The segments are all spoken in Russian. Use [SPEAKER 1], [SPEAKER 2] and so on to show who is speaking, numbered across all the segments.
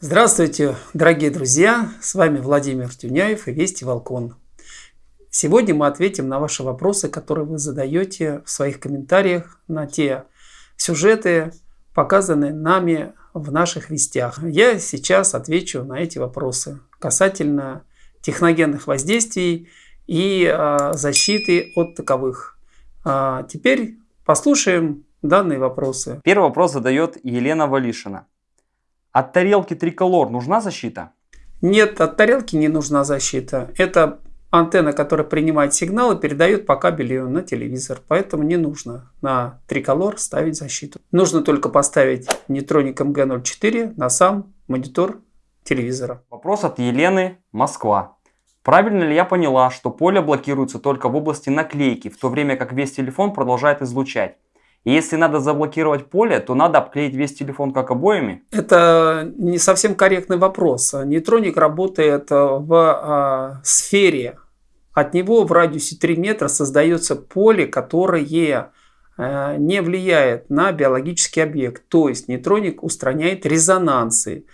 [SPEAKER 1] Здравствуйте, дорогие друзья! С вами Владимир Тюняев и Вести Волкон. Сегодня мы ответим на ваши вопросы, которые вы задаете в своих комментариях на те сюжеты, показанные нами в наших вестях. Я сейчас отвечу на эти вопросы касательно техногенных воздействий и э, защиты от таковых. А теперь послушаем данные вопросы.
[SPEAKER 2] Первый вопрос задает Елена Валишина. От тарелки триколор нужна защита?
[SPEAKER 1] Нет, от тарелки не нужна защита. Это антенна, которая принимает сигнал и передает по кабелю на телевизор. Поэтому не нужно на триколор ставить защиту. Нужно только поставить нейтроник МГ-04 на сам монитор телевизора.
[SPEAKER 2] Вопрос от Елены, Москва. Правильно ли я поняла, что поле блокируется только в области наклейки, в то время как весь телефон продолжает излучать? Если надо заблокировать поле, то надо обклеить весь телефон как обоями?
[SPEAKER 1] Это не совсем корректный вопрос. Нейтроник работает в а, сфере. От него в радиусе 3 метра создается поле, которое а, не влияет на биологический объект. То есть нейтроник устраняет резонансы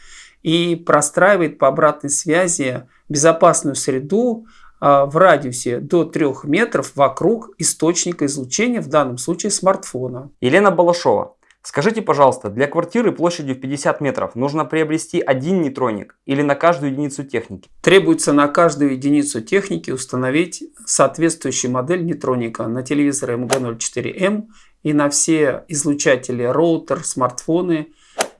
[SPEAKER 1] и простраивает по обратной связи безопасную среду, в радиусе до 3 метров вокруг источника излучения, в данном случае смартфона.
[SPEAKER 2] Елена Балашова. Скажите, пожалуйста, для квартиры площадью в 50 метров нужно приобрести один нейтроник или на каждую единицу техники?
[SPEAKER 1] Требуется на каждую единицу техники установить соответствующую модель нейтроника на телевизоры MG04M и на все излучатели роутер, смартфоны,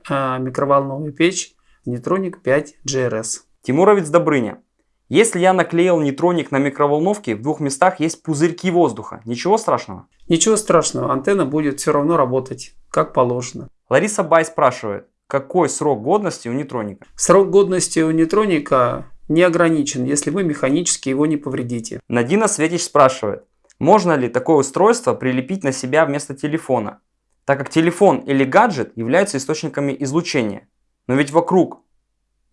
[SPEAKER 1] а, микроволновая печь нейтроник 5 GRS.
[SPEAKER 2] Тимуровец Добрыня. Если я наклеил нейтроник на микроволновке, в двух местах есть пузырьки воздуха. Ничего страшного?
[SPEAKER 1] Ничего страшного, антенна будет все равно работать, как положено.
[SPEAKER 2] Лариса Бай спрашивает, какой срок годности у нейтроника?
[SPEAKER 1] Срок годности у нейтроника не ограничен, если вы механически его не повредите.
[SPEAKER 2] Надина Светич спрашивает, можно ли такое устройство прилепить на себя вместо телефона, так как телефон или гаджет являются источниками излучения. Но ведь вокруг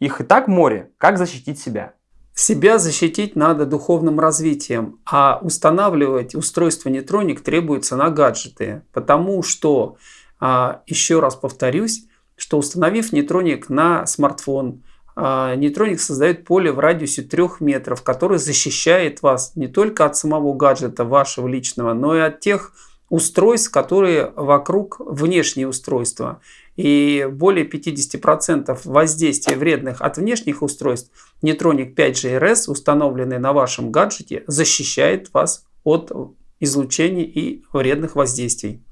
[SPEAKER 2] их и так море, как защитить себя?
[SPEAKER 1] Себя защитить надо духовным развитием, а устанавливать устройство нейтроник требуется на гаджеты, потому что, а, еще раз повторюсь, что установив нейтроник на смартфон, а, нейтроник создает поле в радиусе 3 метров, которое защищает вас не только от самого гаджета вашего личного, но и от тех устройств, которые вокруг внешние устройства. И более 50% воздействия вредных от внешних устройств Netronic 5GRS, установленный на вашем гаджете, защищает вас от излучения и вредных воздействий.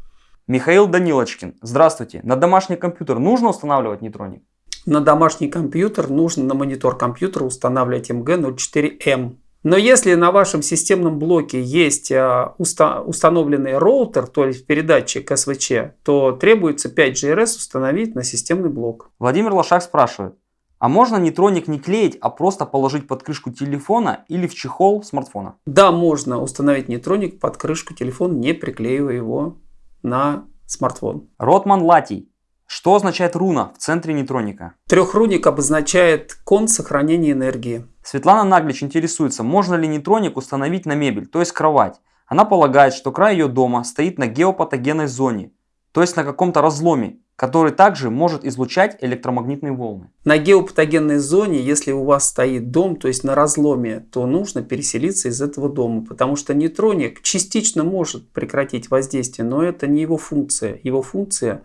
[SPEAKER 2] Михаил Данилочкин. Здравствуйте. На домашний компьютер нужно устанавливать нейтроник?
[SPEAKER 1] На домашний компьютер нужно на монитор компьютера устанавливать MG04M. Но если на вашем системном блоке есть уста установленный роутер, то есть передатчик СВЧ, то требуется 5GRS установить на системный блок.
[SPEAKER 2] Владимир Лошак спрашивает, а можно нейтроник не клеить, а просто положить под крышку телефона или в чехол смартфона?
[SPEAKER 1] Да, можно установить нейтроник под крышку телефона, не приклеивая его на смартфон.
[SPEAKER 2] Ротман Латий. Что означает руна в центре нейтроника?
[SPEAKER 1] Трехруник обозначает кон сохранения энергии.
[SPEAKER 2] Светлана Наглич интересуется, можно ли нейтроник установить на мебель, то есть кровать. Она полагает, что край ее дома стоит на геопатогенной зоне, то есть на каком-то разломе, который также может излучать электромагнитные волны.
[SPEAKER 1] На геопатогенной зоне, если у вас стоит дом, то есть на разломе, то нужно переселиться из этого дома, потому что нейтроник частично может прекратить воздействие, но это не его функция. Его функция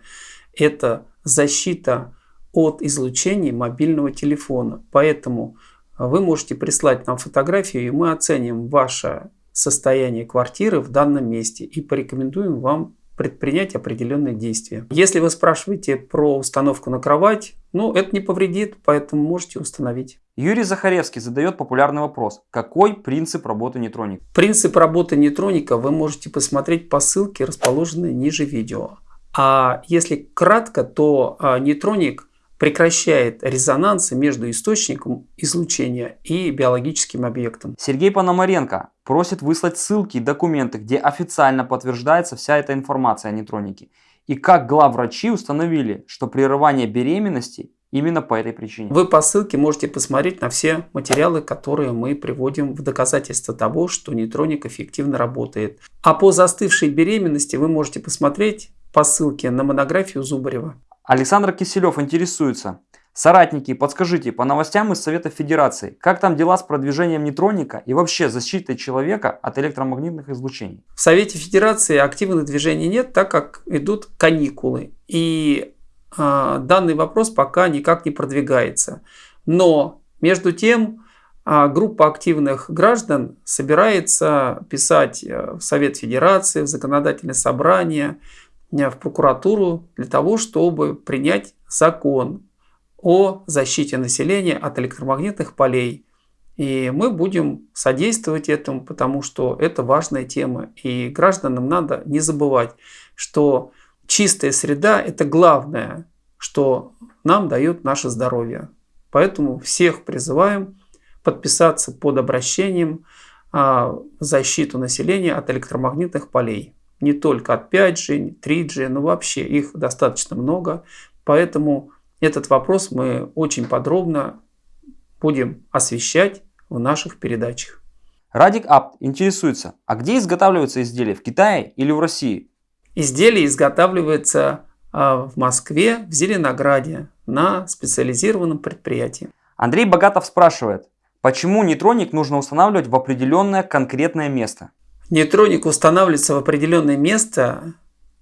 [SPEAKER 1] это защита от излучения мобильного телефона. Поэтому вы можете прислать нам фотографию, и мы оценим ваше состояние квартиры в данном месте и порекомендуем вам предпринять определенные действия. Если вы спрашиваете про установку на кровать, ну это не повредит, поэтому можете установить.
[SPEAKER 2] Юрий Захаревский задает популярный вопрос. Какой принцип работы нейтроника?
[SPEAKER 1] Принцип работы нейтроника вы можете посмотреть по ссылке, расположенной ниже видео. А если кратко, то а, нейтроник прекращает резонансы между источником излучения и биологическим объектом.
[SPEAKER 2] Сергей Пономаренко просит выслать ссылки и документы, где официально подтверждается вся эта информация о нейтронике. И как главврачи установили, что прерывание беременности именно по этой причине.
[SPEAKER 1] Вы по ссылке можете посмотреть на все материалы, которые мы приводим в доказательство того, что нейтроник эффективно работает. А по застывшей беременности вы можете посмотреть по ссылке на монографию Зубарева.
[SPEAKER 2] Александр Киселев интересуется. Соратники, подскажите, по новостям из Совета Федерации, как там дела с продвижением нейтроника и вообще защитой человека от электромагнитных излучений?
[SPEAKER 1] В Совете Федерации активных движений нет, так как идут каникулы. И э, данный вопрос пока никак не продвигается. Но между тем э, группа активных граждан собирается писать э, в Совет Федерации, в законодательное собрание, в прокуратуру для того, чтобы принять закон о защите населения от электромагнитных полей. И мы будем содействовать этому, потому что это важная тема. И гражданам надо не забывать, что чистая среда – это главное, что нам дает наше здоровье. Поэтому всех призываем подписаться под обращением а, защиту населения от электромагнитных полей. Не только от 5G, 3G, но вообще их достаточно много. Поэтому этот вопрос мы очень подробно будем освещать в наших передачах.
[SPEAKER 2] Радик Апт интересуется, а где изготавливаются изделия, в Китае или в России?
[SPEAKER 1] Изделие изготавливается а, в Москве, в Зеленограде, на специализированном предприятии.
[SPEAKER 2] Андрей Богатов спрашивает, почему нейтроник нужно устанавливать в определенное конкретное место?
[SPEAKER 1] Нейтроник устанавливается в определенное место,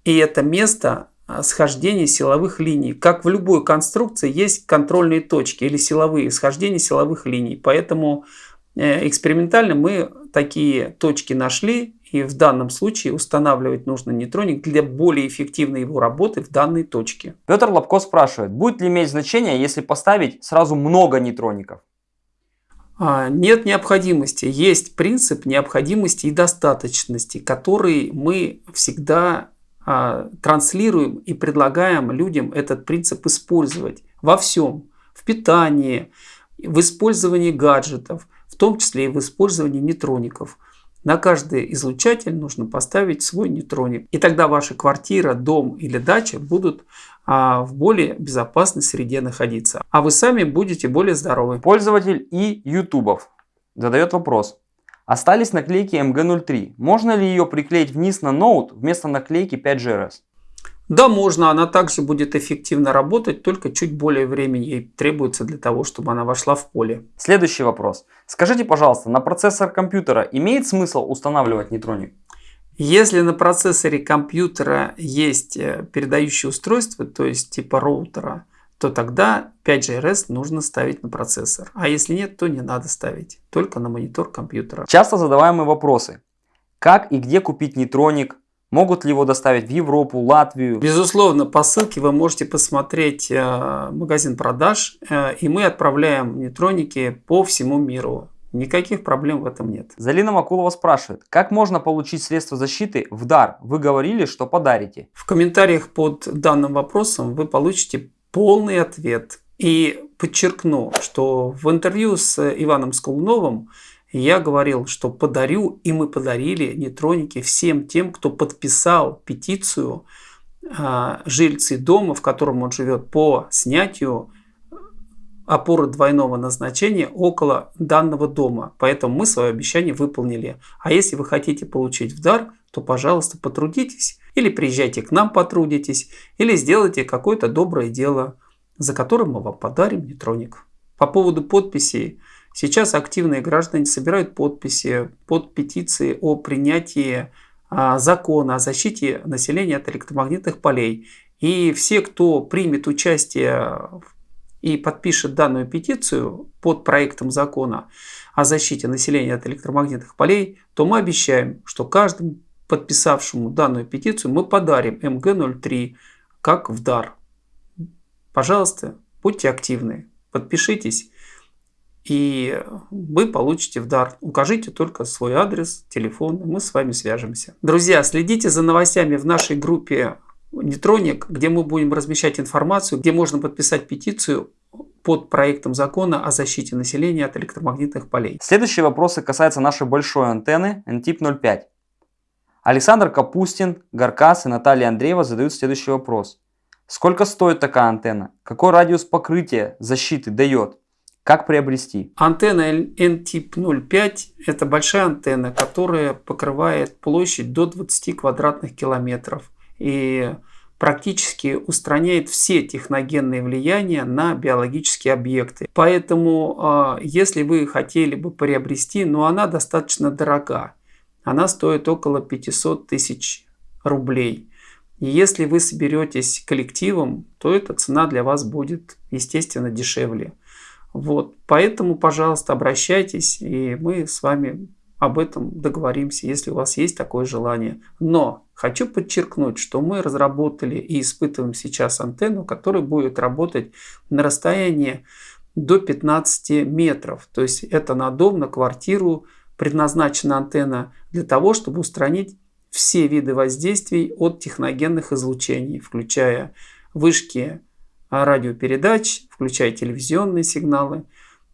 [SPEAKER 1] и это место а, схождение силовых линий. Как в любой конструкции есть контрольные точки или силовые схождения силовых линий. Поэтому э, экспериментально мы такие точки нашли и в данном случае устанавливать нужно нейтроник для более эффективной его работы в данной точке.
[SPEAKER 2] Петр Лобко спрашивает, будет ли иметь значение, если поставить сразу много нейтроников?
[SPEAKER 1] А, нет необходимости. Есть принцип необходимости и достаточности, который мы всегда а, транслируем и предлагаем людям этот принцип использовать во всем. В питании, в использовании гаджетов, в том числе и в использовании нейтроников. На каждый излучатель нужно поставить свой нейтроник. И тогда ваша квартира, дом или дача будут а, в более безопасной среде находиться. А вы сами будете более здоровы.
[SPEAKER 2] Пользователь и ютубов задает вопрос. Остались наклейки MG03. Можно ли ее приклеить вниз на ноут вместо наклейки 5GRS?
[SPEAKER 1] Да, можно. Она также будет эффективно работать, только чуть более времени ей требуется для того, чтобы она вошла в поле.
[SPEAKER 2] Следующий вопрос. Скажите, пожалуйста, на процессор компьютера имеет смысл устанавливать нейтроник?
[SPEAKER 1] Если на процессоре компьютера есть э, передающее устройство, то есть типа роутера, то тогда 5GRS нужно ставить на процессор. А если нет, то не надо ставить, только на монитор компьютера.
[SPEAKER 2] Часто задаваемые вопросы. Как и где купить нейтроник? Могут ли его доставить в Европу, Латвию?
[SPEAKER 1] Безусловно, по ссылке вы можете посмотреть э, магазин продаж, э, и мы отправляем нейтроники по всему миру. Никаких проблем в этом нет.
[SPEAKER 2] Залина Макулова спрашивает, как можно получить средства защиты в дар? Вы говорили, что подарите.
[SPEAKER 1] В комментариях под данным вопросом вы получите полный ответ. И подчеркну, что в интервью с Иваном Сколуновым я говорил, что подарю, и мы подарили нейтроники всем тем, кто подписал петицию а, жильцы дома, в котором он живет, по снятию опоры двойного назначения около данного дома. Поэтому мы свое обещание выполнили. А если вы хотите получить в дар, то, пожалуйста, потрудитесь или приезжайте к нам, потрудитесь, или сделайте какое-то доброе дело, за которым мы вам подарим нейтроник. По поводу подписей. Сейчас активные граждане собирают подписи под петиции о принятии а, закона о защите населения от электромагнитных полей. И все, кто примет участие и подпишет данную петицию под проектом закона о защите населения от электромагнитных полей, то мы обещаем, что каждому подписавшему данную петицию мы подарим МГ-03 как в дар. Пожалуйста, будьте активны, подпишитесь, и вы получите в дар. Укажите только свой адрес, телефон, и мы с вами свяжемся. Друзья, следите за новостями в нашей группе Нейтроник, где мы будем размещать информацию, где можно подписать петицию под проектом закона о защите населения от электромагнитных полей.
[SPEAKER 2] Следующие вопросы касаются нашей большой антенны NTIP 05. Александр Капустин, Гаркас и Наталья Андреева задают следующий вопрос. Сколько стоит такая антенна? Какой радиус покрытия защиты дает? Как приобрести?
[SPEAKER 1] Антенна N-тип 05 это большая антенна, которая покрывает площадь до 20 квадратных километров. И практически устраняет все техногенные влияния на биологические объекты. Поэтому, а, если вы хотели бы приобрести, но она достаточно дорога. Она стоит около 500 тысяч рублей. И если вы соберетесь коллективом, то эта цена для вас будет, естественно, дешевле. Вот, поэтому, пожалуйста, обращайтесь, и мы с вами об этом договоримся, если у вас есть такое желание. Но хочу подчеркнуть, что мы разработали и испытываем сейчас антенну, которая будет работать на расстоянии до 15 метров. То есть это на дом, на квартиру предназначена антенна для того, чтобы устранить все виды воздействий от техногенных излучений, включая вышки радиопередач, включая телевизионные сигналы,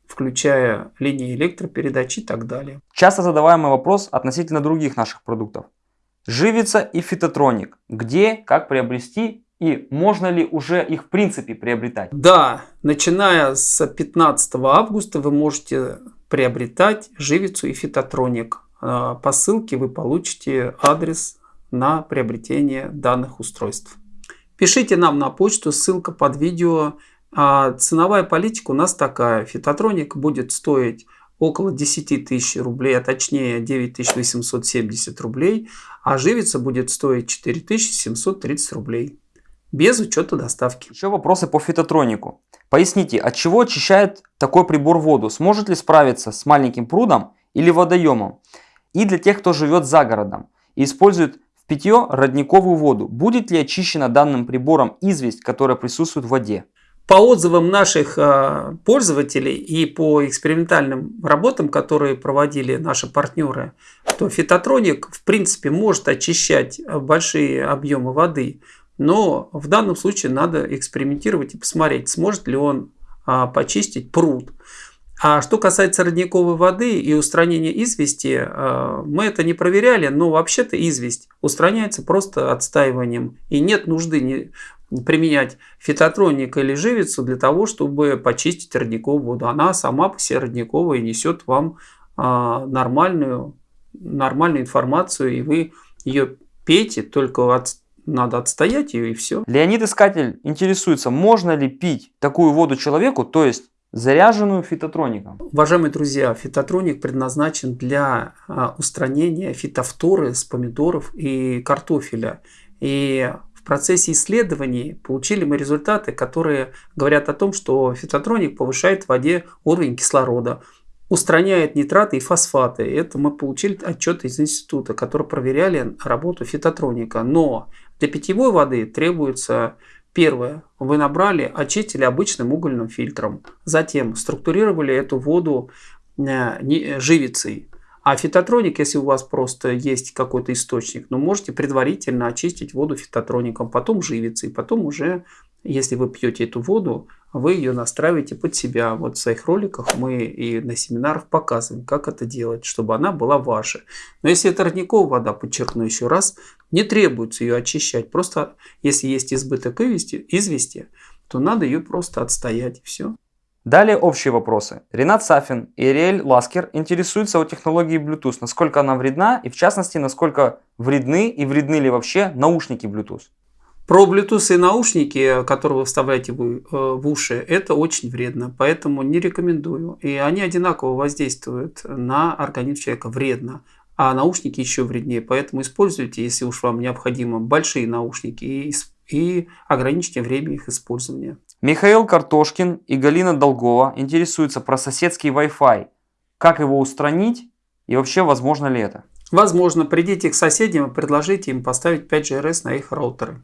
[SPEAKER 1] включая линии электропередач и так далее.
[SPEAKER 2] Часто задаваемый вопрос относительно других наших продуктов. Живица и фитотроник. Где, как приобрести и можно ли уже их в принципе приобретать?
[SPEAKER 1] Да, начиная с 15 августа вы можете приобретать живицу и фитотроник. А, по ссылке вы получите адрес на приобретение данных устройств. Пишите нам на почту, ссылка под видео. А ценовая политика у нас такая. Фитотроник будет стоить около 10 тысяч рублей, а точнее 9870 рублей, а живица будет стоить 4730 рублей. Без учета доставки.
[SPEAKER 2] Еще вопросы по фитотронику. Поясните, от чего очищает такой прибор воду? Сможет ли справиться с маленьким прудом или водоемом? И для тех, кто живет за городом и использует питье родниковую воду, будет ли очищена данным прибором известь, которая присутствует в воде?
[SPEAKER 1] По отзывам наших а, пользователей и по экспериментальным работам, которые проводили наши партнеры, то фитотроник в принципе может очищать большие объемы воды, но в данном случае надо экспериментировать и посмотреть, сможет ли он а, почистить пруд. А что касается родниковой воды и устранения извести, а, мы это не проверяли, но вообще-то известь устраняется просто отстаиванием. И нет нужды применять фитотроник или живицу для того, чтобы почистить родниковую воду. Она сама по себе родниковая несет вам а, нормальную, нормальную информацию, и вы ее пейте, только от, надо отстоять ее и все.
[SPEAKER 2] Леонид Искатель интересуется, можно ли пить такую воду человеку, то есть заряженную фитотроником.
[SPEAKER 1] Уважаемые друзья, фитотроник предназначен для а, устранения фитофторы с помидоров и картофеля. И в процессе исследований получили мы результаты, которые говорят о том, что фитотроник повышает в воде уровень кислорода, устраняет нитраты и фосфаты. Это мы получили отчет из института, который проверяли работу фитотроника. Но для питьевой воды требуется Первое. Вы набрали, очистили обычным угольным фильтром. Затем структурировали эту воду э, живицей. А фитотроник, если у вас просто есть какой-то источник, ну, можете предварительно очистить воду фитотроником, потом живицей, потом уже если вы пьете эту воду, вы ее настраиваете под себя. Вот в своих роликах мы и на семинарах показываем, как это делать, чтобы она была ваша. Но если это родниковая вода, подчеркну еще раз, не требуется ее очищать. Просто если есть избыток извести, извести то надо ее просто отстоять и все.
[SPEAKER 2] Далее общие вопросы. Ренат Сафин и Ириэль Ласкер интересуются о технологии Bluetooth, насколько она вредна и в частности, насколько вредны и вредны ли вообще наушники Bluetooth.
[SPEAKER 1] Про Bluetooth и наушники, которые вы вставляете в, э, в уши, это очень вредно, поэтому не рекомендую. И они одинаково воздействуют на организм человека вредно, а наушники еще вреднее. Поэтому используйте, если уж вам необходимо, большие наушники и, и ограничьте время их использования.
[SPEAKER 2] Михаил Картошкин и Галина Долгова интересуются про соседский Wi-Fi. Как его устранить и вообще возможно ли это?
[SPEAKER 1] Возможно, придите к соседям и предложите им поставить 5 GRS на их роутеры.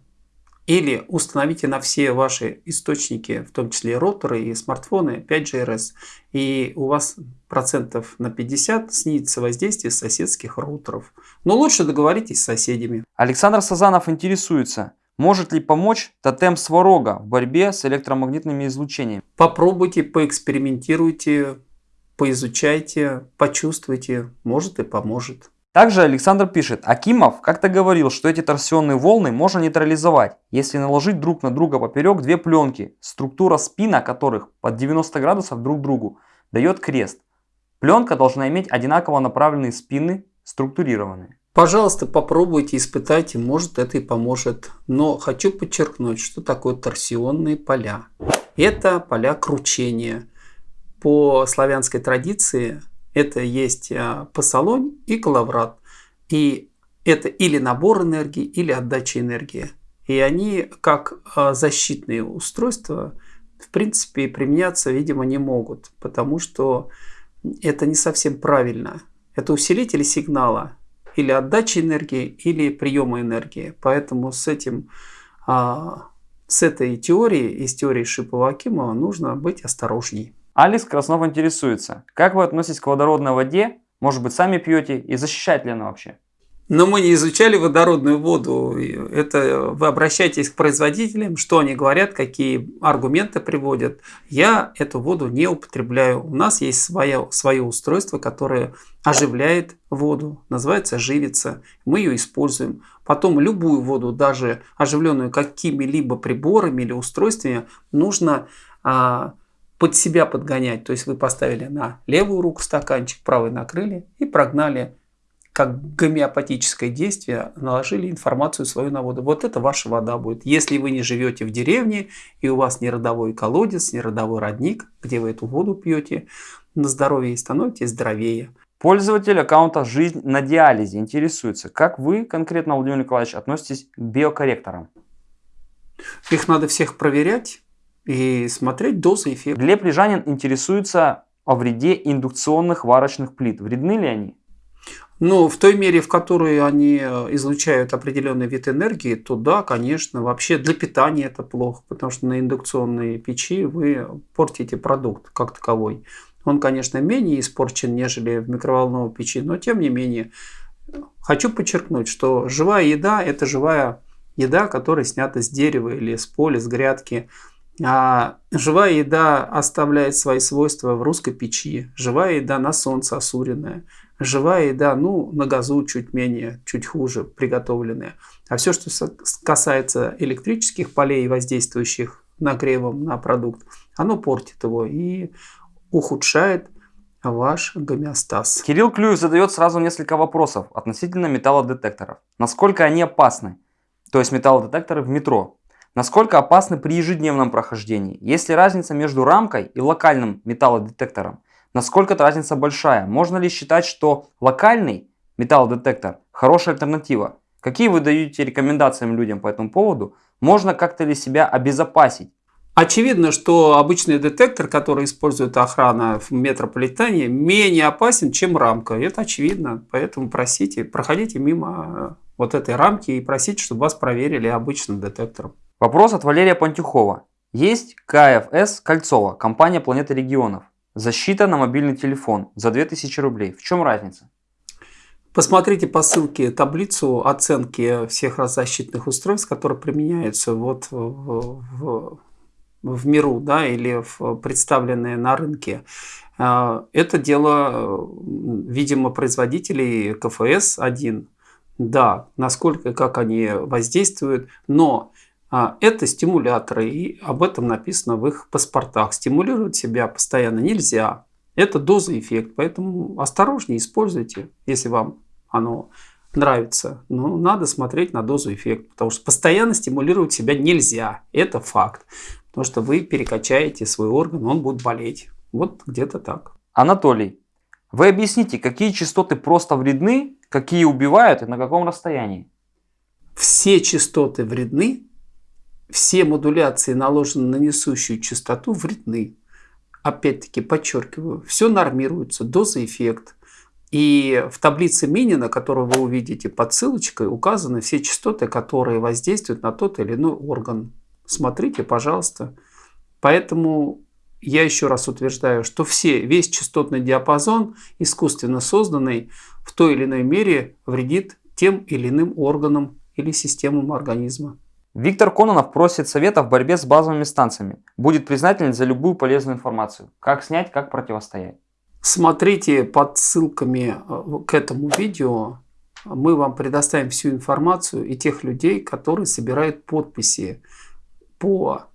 [SPEAKER 1] Или установите на все ваши источники, в том числе роутеры и смартфоны, 5GRS. И у вас процентов на 50 снизится воздействие соседских роутеров. Но лучше договоритесь с соседями.
[SPEAKER 2] Александр Сазанов интересуется, может ли помочь тотем сварога в борьбе с электромагнитными излучениями?
[SPEAKER 1] Попробуйте, поэкспериментируйте, поизучайте, почувствуйте. Может и поможет.
[SPEAKER 2] Также Александр пишет, Акимов как-то говорил, что эти торсионные волны можно нейтрализовать, если наложить друг на друга поперек две пленки, структура спина которых под 90 градусов друг другу дает крест. Пленка должна иметь одинаково направленные спины, структурированные.
[SPEAKER 1] Пожалуйста, попробуйте, испытайте, может это и поможет. Но хочу подчеркнуть, что такое торсионные поля. Это поля кручения. По славянской традиции это есть а, посолонь и коловрат. И это или набор энергии, или отдача энергии. И они как а, защитные устройства, в принципе, применяться, видимо, не могут, потому что это не совсем правильно. Это усилители сигнала, или отдачи энергии, или приема энергии. Поэтому с этим, а, с этой теорией, из теории Шипова-Акимова, нужно быть осторожней.
[SPEAKER 2] Алекс Краснов интересуется, как вы относитесь к водородной воде, может быть сами пьете и защищает ли она вообще?
[SPEAKER 1] Но мы не изучали водородную воду. Это вы обращайтесь к производителям, что они говорят, какие аргументы приводят. Я эту воду не употребляю. У нас есть свое, свое устройство, которое оживляет воду, называется живица. Мы ее используем. Потом любую воду, даже оживленную какими-либо приборами или устройствами, нужно а, под себя подгонять. То есть вы поставили на левую руку стаканчик, правой накрыли и прогнали как гомеопатическое действие наложили информацию свою на воду. Вот это ваша вода будет. Если вы не живете в деревне и у вас не родовой колодец, не родовой родник, где вы эту воду пьете, на здоровье становитесь здоровее.
[SPEAKER 2] Пользователь аккаунта «Жизнь на диализе» интересуется, как вы конкретно, Владимир Николаевич, относитесь к биокорректорам?
[SPEAKER 1] Их надо всех проверять и смотреть дозы эффекта.
[SPEAKER 2] Глеб Лежанин интересуется о вреде индукционных варочных плит. Вредны ли они?
[SPEAKER 1] Но в той мере, в которой они э, излучают определенный вид энергии, то да, конечно, вообще для питания это плохо, потому что на индукционной печи вы портите продукт как таковой. Он, конечно, менее испорчен, нежели в микроволновой печи, но тем не менее. Хочу подчеркнуть, что живая еда – это живая еда, которая снята с дерева или с поля, с грядки. А живая еда оставляет свои свойства в русской печи. Живая еда на солнце осуренная. Живая еда, ну, на газу чуть менее, чуть хуже приготовленная. А все, что касается электрических полей, воздействующих нагревом на продукт, оно портит его и ухудшает ваш гомеостаз.
[SPEAKER 2] Кирилл Клюев задает сразу несколько вопросов относительно металлодетекторов. Насколько они опасны? То есть металлодетекторы в метро. Насколько опасны при ежедневном прохождении? Есть ли разница между рамкой и локальным металлодетектором? Насколько эта разница большая? Можно ли считать, что локальный металлодетектор хорошая альтернатива? Какие вы даете рекомендации людям по этому поводу? Можно как-то ли себя обезопасить?
[SPEAKER 1] Очевидно, что обычный детектор, который использует охрана в метрополитене, менее опасен, чем рамка. Это очевидно. Поэтому просите, проходите мимо вот этой рамки и просите, чтобы вас проверили обычным детектором.
[SPEAKER 2] Вопрос от Валерия Пантюхова. Есть КФС Кольцова, компания Планеты регионов. Защита на мобильный телефон за 2000 рублей. В чем разница?
[SPEAKER 1] Посмотрите по ссылке таблицу оценки всех защитных устройств, которые применяются вот в, в, в миру да, или в представленные на рынке. А, это дело, видимо, производителей КФС-1. Да, насколько, как они воздействуют, но это стимуляторы, и об этом написано в их паспортах. Стимулировать себя постоянно нельзя. Это доза-эффект, поэтому осторожнее используйте, если вам оно нравится. Но надо смотреть на дозу-эффект, потому что постоянно стимулировать себя нельзя. Это факт. Потому что вы перекачаете свой орган, он будет болеть. Вот где-то так.
[SPEAKER 2] Анатолий, вы объясните, какие частоты просто вредны, какие убивают и на каком расстоянии?
[SPEAKER 1] Все частоты вредны, все модуляции, наложенные на несущую частоту, вредны. Опять-таки, подчеркиваю, все нормируется, доза, эффект. И в таблице Минина, которую вы увидите под ссылочкой, указаны все частоты, которые воздействуют на тот или иной орган. Смотрите, пожалуйста. Поэтому я еще раз утверждаю, что все, весь частотный диапазон, искусственно созданный, в той или иной мере вредит тем или иным органам или системам организма.
[SPEAKER 2] Виктор Кононов просит совета в борьбе с базовыми станциями. Будет признателен за любую полезную информацию. Как снять, как противостоять.
[SPEAKER 1] Смотрите под ссылками э, к этому видео. Мы вам предоставим всю информацию и тех людей, которые собирают подписи по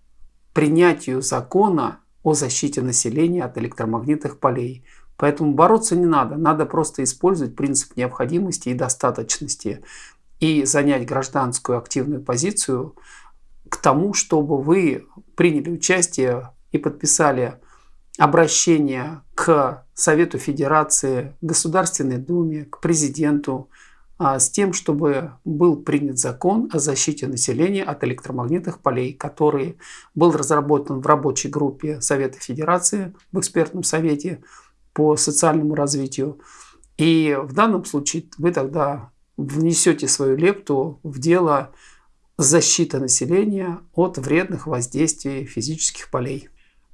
[SPEAKER 1] принятию закона о защите населения от электромагнитных полей. Поэтому бороться не надо, надо просто использовать принцип необходимости и достаточности и занять гражданскую активную позицию к тому, чтобы вы приняли участие и подписали обращение к Совету Федерации, Государственной Думе, к президенту а, с тем, чтобы был принят закон о защите населения от электромагнитных полей, который был разработан в рабочей группе Совета Федерации, в экспертном совете по социальному развитию. И в данном случае вы тогда внесете свою лепту в дело защиты населения от вредных воздействий физических полей.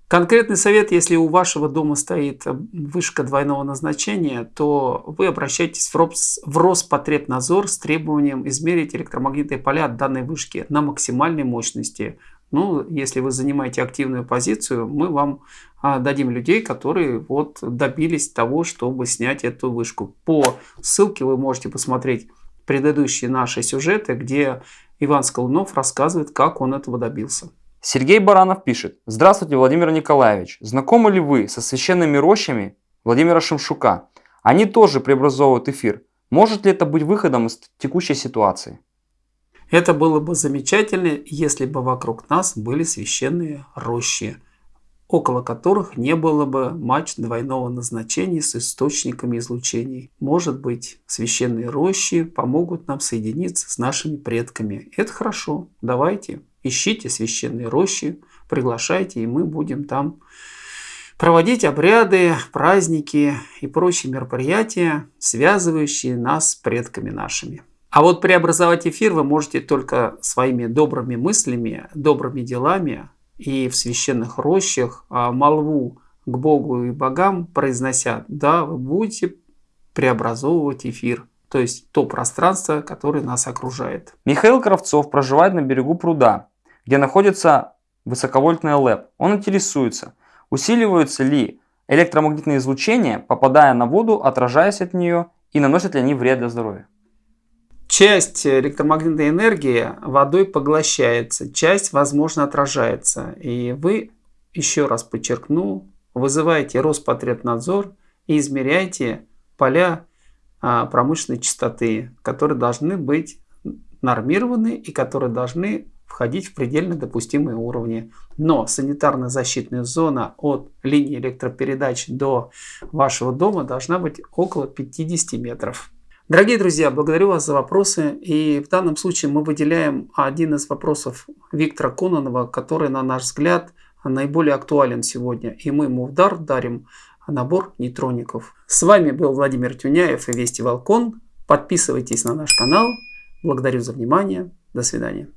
[SPEAKER 1] Конкретный совет, если у вашего дома стоит вышка двойного назначения, то вы обращаетесь в, Рос, в Роспотребнадзор с требованием измерить электромагнитные поля от данной вышки на максимальной мощности. Ну, если вы занимаете активную позицию, мы вам а, дадим людей, которые вот добились того, чтобы снять эту вышку. По ссылке вы можете посмотреть предыдущие наши сюжеты, где Иван Скалунов рассказывает, как он этого добился.
[SPEAKER 2] Сергей Баранов пишет. Здравствуйте, Владимир Николаевич. Знакомы ли вы со священными рощами Владимира Шимшука? Они тоже преобразовывают эфир. Может ли это быть выходом из текущей ситуации?
[SPEAKER 1] Это было бы замечательно, если бы вокруг нас были священные рощи, около которых не было бы матч двойного назначения с источниками излучений. Может быть, священные рощи помогут нам соединиться с нашими предками. Это хорошо. Давайте ищите священные рощи, приглашайте, и мы будем там проводить обряды, праздники и прочие мероприятия, связывающие нас с предками нашими. А вот преобразовать эфир вы можете только своими добрыми мыслями, добрыми делами и в священных рощах а молву к Богу и богам произнося, да, вы будете преобразовывать эфир то есть то пространство, которое нас окружает.
[SPEAKER 2] Михаил Кравцов проживает на берегу пруда, где находится высоковольтный ЛЭП. Он интересуется, усиливаются ли электромагнитные излучения, попадая на воду, отражаясь от нее, и наносят ли они вред для здоровья.
[SPEAKER 1] Часть электромагнитной энергии водой поглощается, часть, возможно, отражается. И вы, еще раз подчеркну, вызываете Роспотребнадзор и измеряете поля а, промышленной частоты, которые должны быть нормированы и которые должны входить в предельно допустимые уровни. Но санитарно защитная зона от линии электропередач до вашего дома должна быть около 50 метров. Дорогие друзья, благодарю вас за вопросы. И в данном случае мы выделяем один из вопросов Виктора Кононова, который, на наш взгляд, наиболее актуален сегодня. И мы ему в дар дарим набор нейтроников. С вами был Владимир Тюняев и Вести Волкон. Подписывайтесь на наш канал. Благодарю за внимание. До свидания.